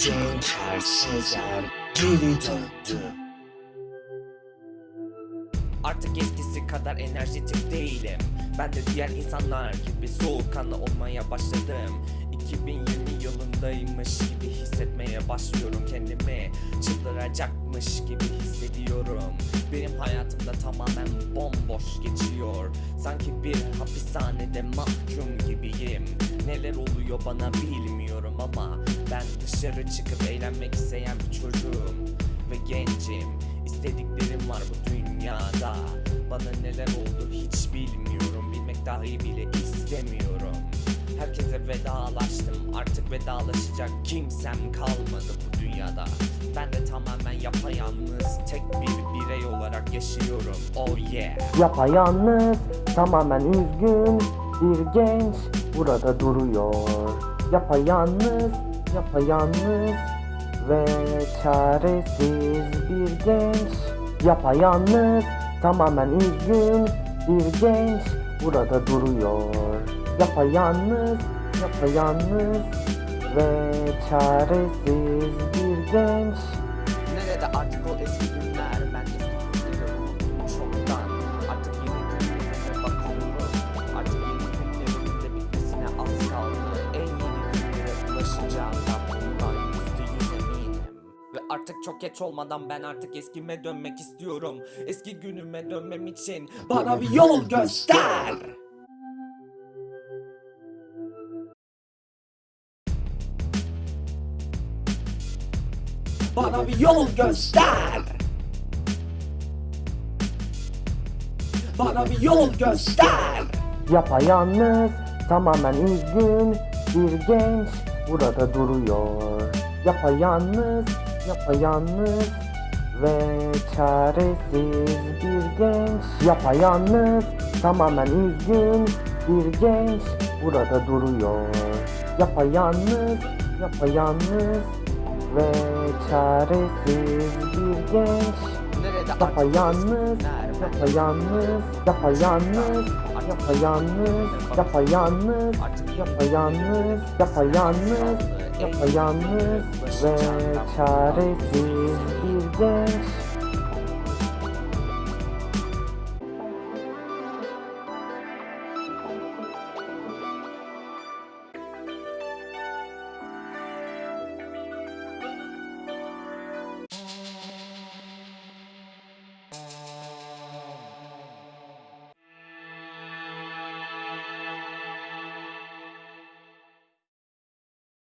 Cenker Sezer geri döndü. Artık eskisi kadar enerjetik değilim. Ben de diğer insanlar gibi soğukkanlı olmaya başladım. 2020 yılındaymış gibi hissetmeye başlıyorum kendimi. Çıldıracakmış gibi hissediyorum. Benim hayatımda tamamen bomboş geçiyor Sanki bir hapishanede mahkum gibiyim. Neler oluyor bana bilmiyorum ama Ben dışarı çıkıp eğlenmek isteyen bir çocuğum Ve gencim. İstediklerim var bu dünyada. Bana neler oldu hiç bilmiyorum. Bilmek dahi bile istemiyorum. Herkese vedalaştım. Artık vedalaşacak kimsem kalmadı bu dünyada. Ben de tamamen yapayalnız Tek bir birey olarak yaşıyorum. Oh yeah. Yapayalnız, tamamen üzgün bir genç burada duruyor. Yapayalnız, yapayalnız ve çaresiz bir genç. Yapayalnız, tamamen üzgün bir genç burada duruyor. Yapayalnız, yapayalnız ve çaresiz bir genç. Artık çok geç olmadan ben artık eskime dönmek istiyorum. Eski günüme dönmem için bana bir yol göster. Bana bir yol göster. Bana bir yol göster. Yapayalnız, tamamen üzgün bir genç burada duruyor. Yapayalnız, yapayalnız ve çaresiz bir genç. Yapayalnız, tamamen üzgün bir genç burada duruyor. Yapayalnız, yapayalnız ve çaresiz Yapayalnız, yapayalnız, yapayalnız, yapayalnız, yapayalnız, yapayalnız, yapayalnız, yapayalnız ve çaresiz bir genç.